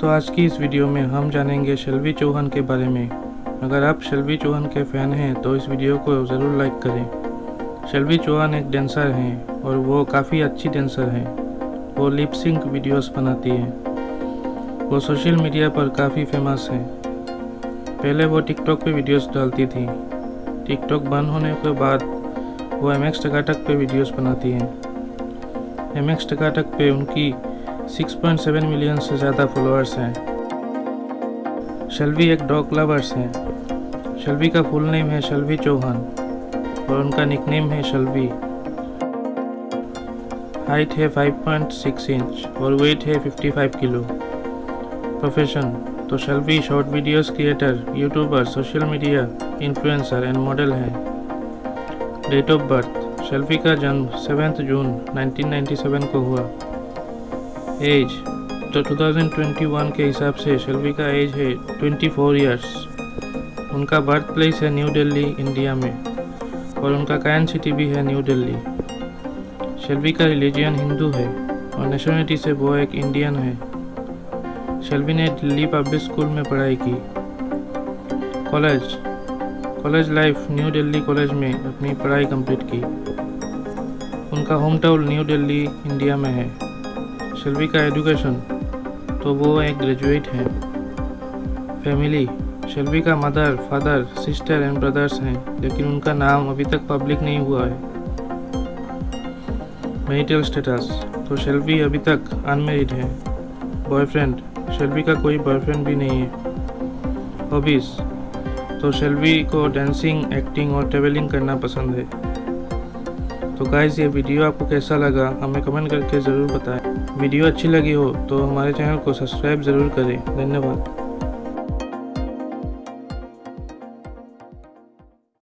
तो आज की इस वीडियो में हम जानेंगे शलवी चौहान के बारे में। अगर आप शलवी चौहान के फ़ैन हैं तो इस वीडियो को ज़रूर लाइक करें। शलवी चौहान एक डांसर हैं और वो काफ़ी अच्छी डांसर हैं। वो लिप सिंक वीडियोस बनाती हैं। वो सोशल मीडिया पर काफ़ी फ़ेमस हैं। पहले वो टिकटॉक पे वीडियोस डालती थी। टिकटॉक बंद होने के बाद वो एम एक्स टकाटक पे वीडियोस बनाती हैं। एम एक्स टकाटक पे उनकी 6.7 मिलियन से ज़्यादा फॉलोअर्स हैं। शलवी एक डॉग लवर्स हैं। शलवी का फुल नेम है शलवी चौहान और उनका निकनेम है शलवी हाइट है 5.6 इंच और वेट है 55 किलो प्रोफेशन तो Shalvi short videos creator YouTuber social media influencer and model हैं। डेट ऑफ़ बर्थ शलवी का जन्म सेवेंथ जून 1997 को हुआ। एज तो 2021 के हिसाब से शलवी का एज है 24 इयर्स उनका बर्थ प्लेस है न्यू दिल्ली इंडिया में. और उनका कायन सिटी भी है न्यू दिल्ली शलवी का रिलीजियन हिंदू है और नेशनलिटी से वो एक इंडियन है. शलवी ने दिल्ली पब्लिक स्कूल में पढ़ाई की. College college life New Delhi college में अपनी पढ़ाई कंप्लीट की. उनका home town New Delhi India में है. शलवी का एजुकेशन तो वो एक ग्रेजुएट हैं। फैमिली शलवी का mother father sister and brothers हैं, लेकिन उनका नाम अभी तक पब्लिक नहीं हुआ है। मैरिटल स्टेटस तो शलवी अभी तक अनमेरिड है। बॉयफ्रेंड शलवी का कोई बॉयफ्रेंड भी नहीं है। हॉबीज़ तो शलवी को डांसिंग एक्टिंग और ट्रेवलिंग करना पसंद है। तो गाइज़ ये वीडियो आपको कैसा लगा, हमें कमेंट करके ज़रूर बताएँ। वीडियो अच्छी लगी हो तो हमारे चैनल को सब्सक्राइब ज़रूर करें। धन्यवाद।